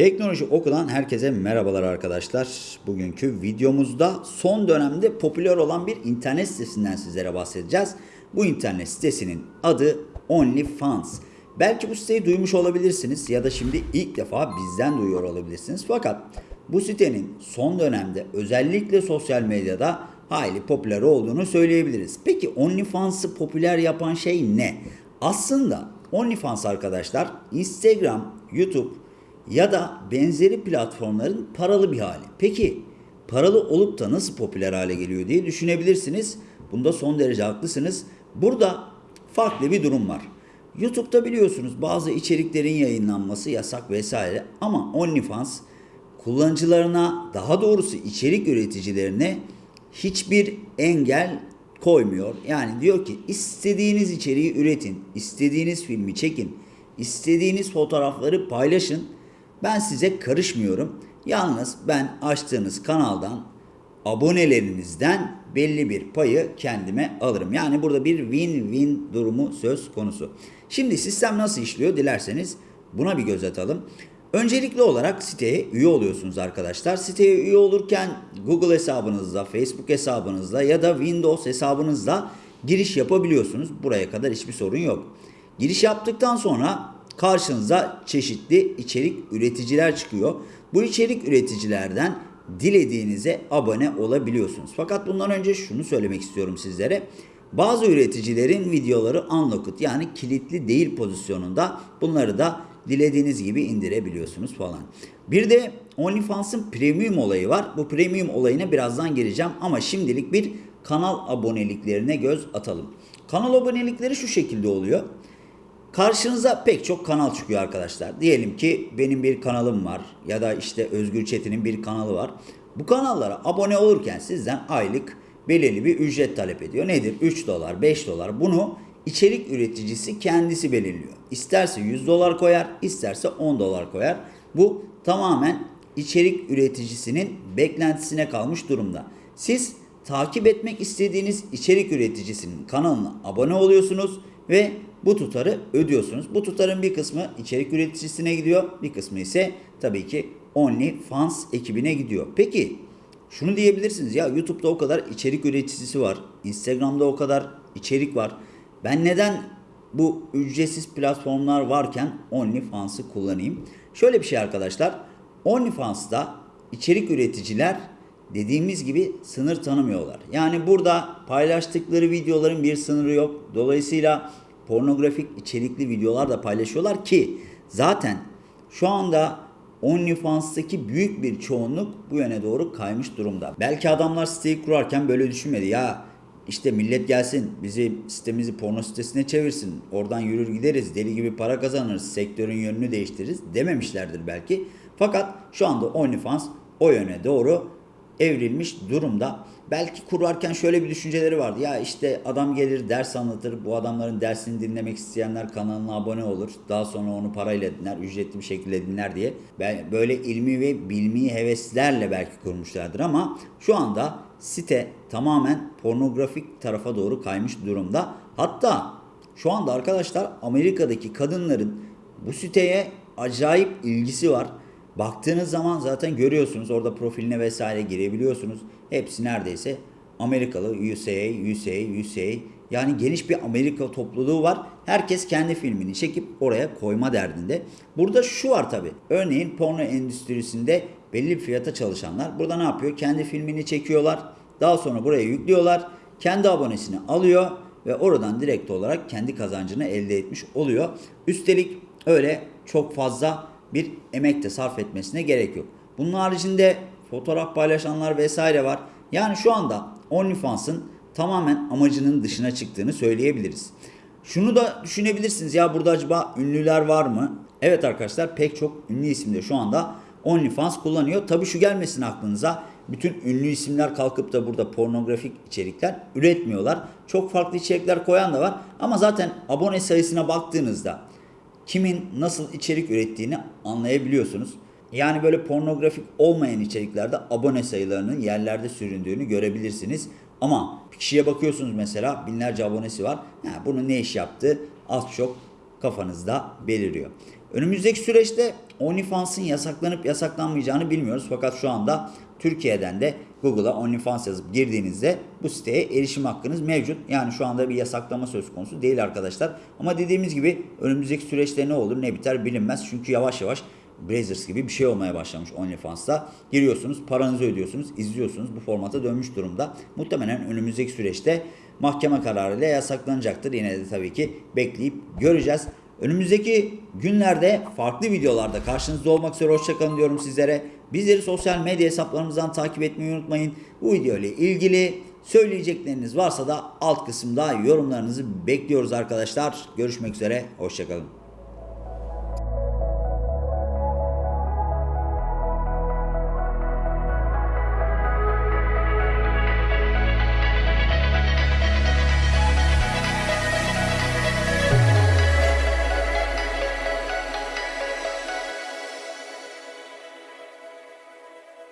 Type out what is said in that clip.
Teknoloji Oku'dan herkese merhabalar arkadaşlar. Bugünkü videomuzda son dönemde popüler olan bir internet sitesinden sizlere bahsedeceğiz. Bu internet sitesinin adı OnlyFans. Belki bu siteyi duymuş olabilirsiniz ya da şimdi ilk defa bizden duyuyor olabilirsiniz. Fakat bu sitenin son dönemde özellikle sosyal medyada hayli popüler olduğunu söyleyebiliriz. Peki OnlyFans'ı popüler yapan şey ne? Aslında OnlyFans arkadaşlar Instagram, YouTube ya da benzeri platformların paralı bir hali. Peki paralı olup da nasıl popüler hale geliyor diye düşünebilirsiniz. Bunda son derece haklısınız. Burada farklı bir durum var. YouTube'da biliyorsunuz bazı içeriklerin yayınlanması yasak vesaire ama OnlyFans kullanıcılarına daha doğrusu içerik üreticilerine hiçbir engel koymuyor. Yani diyor ki istediğiniz içeriği üretin, istediğiniz filmi çekin, istediğiniz fotoğrafları paylaşın. Ben size karışmıyorum. Yalnız ben açtığınız kanaldan abonelerinizden belli bir payı kendime alırım. Yani burada bir win-win durumu söz konusu. Şimdi sistem nasıl işliyor dilerseniz buna bir göz atalım. Öncelikli olarak siteye üye oluyorsunuz arkadaşlar. Siteye üye olurken Google hesabınızla, Facebook hesabınızla ya da Windows hesabınızla giriş yapabiliyorsunuz. Buraya kadar hiçbir sorun yok. Giriş yaptıktan sonra karşınıza çeşitli içerik üreticiler çıkıyor. Bu içerik üreticilerden dilediğinize abone olabiliyorsunuz. Fakat bundan önce şunu söylemek istiyorum sizlere. Bazı üreticilerin videoları unlocked yani kilitli değil pozisyonunda. Bunları da dilediğiniz gibi indirebiliyorsunuz falan. Bir de OnlyFans'ın premium olayı var. Bu premium olayına birazdan geleceğim ama şimdilik bir kanal aboneliklerine göz atalım. Kanal abonelikleri şu şekilde oluyor. Karşınıza pek çok kanal çıkıyor arkadaşlar. Diyelim ki benim bir kanalım var ya da işte Özgür Çetin'in bir kanalı var. Bu kanallara abone olurken sizden aylık belirli bir ücret talep ediyor. Nedir? 3 dolar, 5 dolar. Bunu içerik üreticisi kendisi belirliyor. İsterse 100 dolar koyar, isterse 10 dolar koyar. Bu tamamen içerik üreticisinin beklentisine kalmış durumda. Siz takip etmek istediğiniz içerik üreticisinin kanalına abone oluyorsunuz ve bu tutarı ödüyorsunuz. Bu tutarın bir kısmı içerik üreticisine gidiyor, bir kısmı ise tabii ki OnlyFans ekibine gidiyor. Peki şunu diyebilirsiniz ya YouTube'da o kadar içerik üreticisi var, Instagram'da o kadar içerik var. Ben neden bu ücretsiz platformlar varken OnlyFans'ı kullanayım? Şöyle bir şey arkadaşlar. OnlyFans'ta içerik üreticiler dediğimiz gibi sınır tanımıyorlar. Yani burada paylaştıkları videoların bir sınırı yok. Dolayısıyla pornografik içerikli videolar da paylaşıyorlar ki zaten şu anda OnlyFans'taki büyük bir çoğunluk bu yöne doğru kaymış durumda. Belki adamlar siteyi kurarken böyle düşünmedi. Ya işte millet gelsin bizi sitemizi porno sitesine çevirsin. Oradan yürür gideriz deli gibi para kazanırız. Sektörün yönünü değiştiririz dememişlerdir belki. Fakat şu anda OnlyFans o yöne doğru evrilmiş durumda. Belki kurarken şöyle bir düşünceleri vardı. Ya işte adam gelir ders anlatır. Bu adamların dersini dinlemek isteyenler kanalına abone olur. Daha sonra onu parayla dinler, ücretli bir şekilde dinler diye. Böyle ilmi ve bilmi heveslerle belki kurmuşlardır ama şu anda site tamamen pornografik tarafa doğru kaymış durumda. Hatta şu anda arkadaşlar Amerika'daki kadınların bu siteye acayip ilgisi var. Baktığınız zaman zaten görüyorsunuz orada profiline vesaire girebiliyorsunuz. Hepsi neredeyse Amerikalı, USA, USA, USA. Yani geniş bir Amerika topluluğu var. Herkes kendi filmini çekip oraya koyma derdinde. Burada şu var tabi. Örneğin porno endüstrisinde belli bir fiyata çalışanlar burada ne yapıyor? Kendi filmini çekiyorlar. Daha sonra buraya yüklüyorlar. Kendi abonesini alıyor ve oradan direkt olarak kendi kazancını elde etmiş oluyor. Üstelik öyle çok fazla bir emek de sarf etmesine gerek yok. Bunun haricinde fotoğraf paylaşanlar vesaire var. Yani şu anda OnlyFans'ın tamamen amacının dışına çıktığını söyleyebiliriz. Şunu da düşünebilirsiniz ya burada acaba ünlüler var mı? Evet arkadaşlar pek çok ünlü isim de şu anda OnlyFans kullanıyor. Tabi şu gelmesin aklınıza bütün ünlü isimler kalkıp da burada pornografik içerikler üretmiyorlar. Çok farklı içerikler koyan da var ama zaten abone sayısına baktığınızda kimin nasıl içerik ürettiğini anlayabiliyorsunuz. Yani böyle pornografik olmayan içeriklerde abone sayılarının yerlerde süründüğünü görebilirsiniz. Ama kişiye bakıyorsunuz mesela binlerce abonesi var. Yani bunun ne iş yaptığı az çok kafanızda beliriyor. Önümüzdeki süreçte OnlyFans'ın yasaklanıp yasaklanmayacağını bilmiyoruz. Fakat şu anda Türkiye'den de Google'a OnlyFans yazıp girdiğinizde bu siteye erişim hakkınız mevcut. Yani şu anda bir yasaklama söz konusu değil arkadaşlar. Ama dediğimiz gibi önümüzdeki süreçte ne olur ne biter bilinmez. Çünkü yavaş yavaş Brazzers gibi bir şey olmaya başlamış OnlyFans'ta. Giriyorsunuz, paranızı ödüyorsunuz, izliyorsunuz. Bu formata dönmüş durumda. Muhtemelen önümüzdeki süreçte mahkeme kararıyla yasaklanacaktır. Yine de tabii ki bekleyip göreceğiz. Önümüzdeki günlerde farklı videolarda karşınızda olmak üzere hoşçakalın diyorum sizlere. Bizleri sosyal medya hesaplarımızdan takip etmeyi unutmayın. Bu video ile ilgili söyleyecekleriniz varsa da alt kısımda yorumlarınızı bekliyoruz arkadaşlar. Görüşmek üzere, hoşçakalın.